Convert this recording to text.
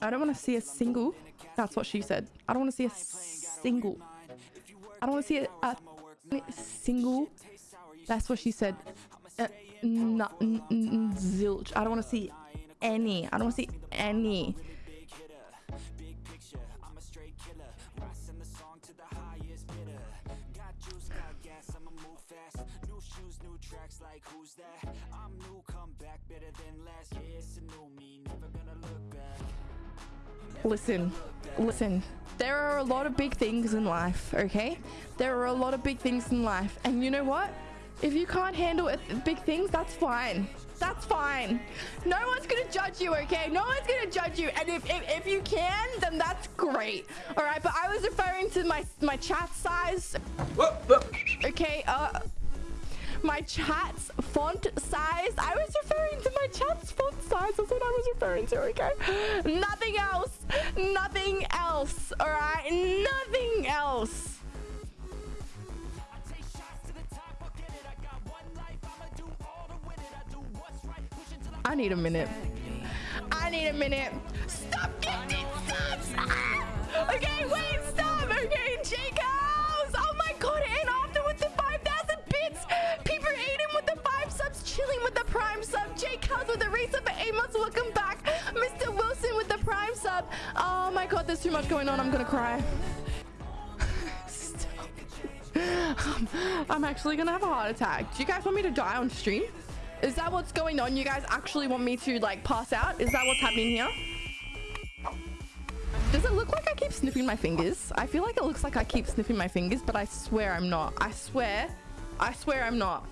I don't want to see a single. That's what she said. I don't want to see a single. I don't want to see a, a single. That's what she said. Uh, zilch. I don't want to see any. I don't want to see any. Like who's that? I'm new come back better than last yeah it's a new me never gonna look back. Listen listen. There are a lot of big things in life okay? There are a lot of big things in life. And you know what? If you can't handle big things that's fine. That's fine. No one's gonna judge you okay? No one's gonna judge you. And if, if, if you can then that's great. All right but i was referring to my my chat size. Okay uh my chat's font size. I was referring to my chat's font size. That's what I was referring to, okay? Nothing else. Nothing else, all right? Nothing else. I need a minute. I need a minute. Stop getting subs! Ah! Okay, wait, with the resub for 8 months, welcome back! Mr. Wilson with the prime sub. Oh my god, there's too much going on, I'm gonna cry. I'm actually gonna have a heart attack. Do you guys want me to die on stream? Is that what's going on? You guys actually want me to like pass out? Is that what's happening here? Does it look like I keep sniffing my fingers? I feel like it looks like I keep sniffing my fingers, but I swear I'm not. I swear, I swear I'm not.